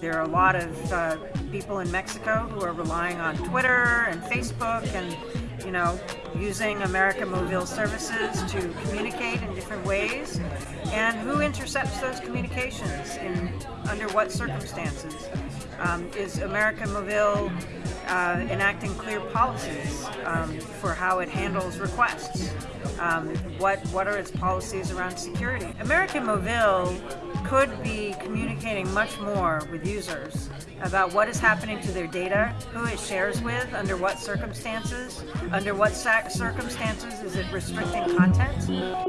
There are a lot of uh, people in Mexico who are relying on Twitter and Facebook and you know, using América Móvil services to communicate in different ways, and who intercepts those communications in under what circumstances. Um, is América Móvil uh, enacting clear policies um, for how it handles requests. Um, what, what are its policies around security? América Móvil could be communicating much more with users about what is happening to their data, who it shares with, under what circumstances, under what circumstances is it restricting content.